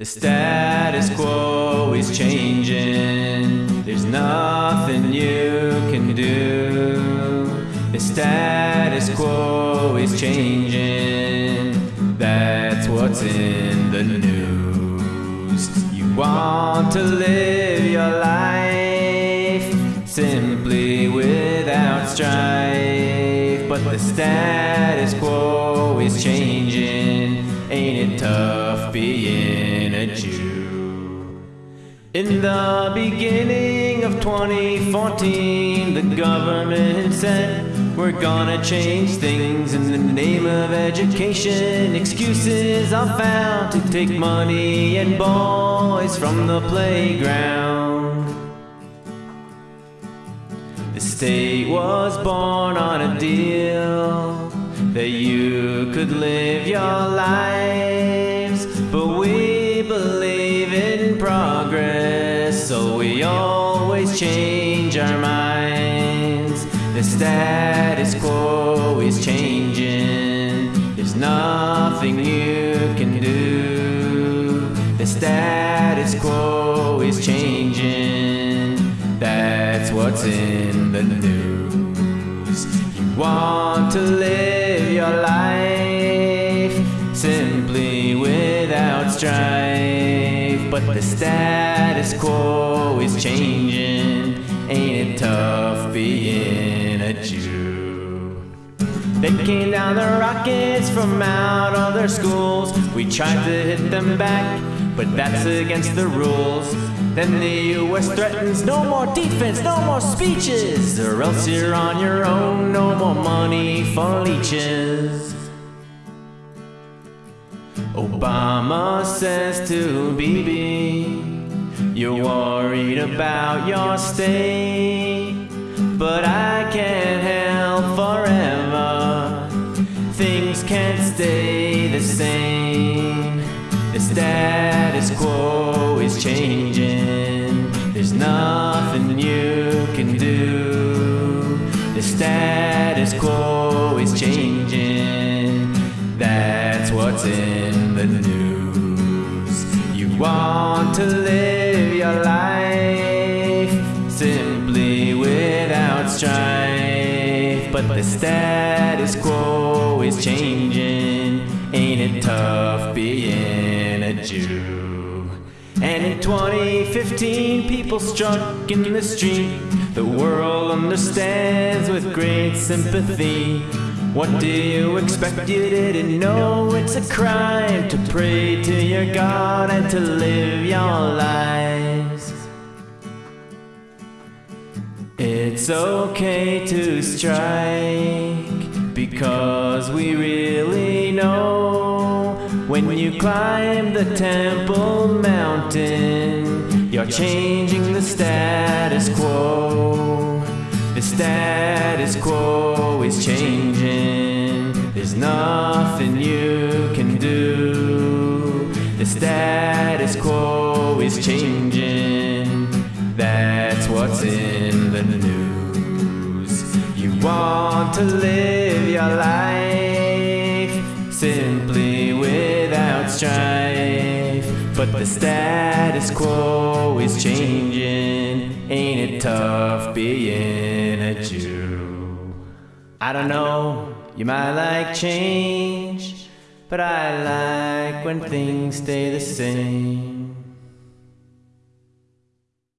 The status quo is changing. There's nothing you can do. The status quo is changing. That's what's in the news. You want to live your life simply without strife. But the status quo is changing. Ain't it tough being Jew? In the beginning of 2014, the government said, We're gonna change things in the name of education. Excuses are found to take money and boys from the playground. The state was born on a deal that you could live your lives, always change our minds. The status quo is changing, there's nothing you can do. The status quo is changing, that's what's in the news. You want to live your life simply without strife, the status quo is changing. Ain't it tough being a Jew? They came down the rockets from out of their schools. We tried to hit them back, but that's against the rules. Then the US threatens no more defense, no more speeches, or else you're on your own, no more money for leeches. Obama says to Bibi, You're worried about your state, but I can't help forever. Things can't stay the same. The status quo is changing. There's nothing you can do. The status quo is changing. That's what's in the news. You want to live your life simply without strife. But the status quo is changing. Ain't it tough being a Jew? And in 2015, people struck in the street. The world understands with great sympathy. What do you expect? You didn't know it's a crime to pray to your God and to live your lives. It's okay to strike because we really know when you climb the temple mountain, you're changing the status quo. The status quo is changing. There's nothing you can do. The status quo is changing. That's what's in the news. You want to live your life simply without strife. But the status quo is changing. Tough being a Jew? I don't know, you might like change, but I like when things stay the same.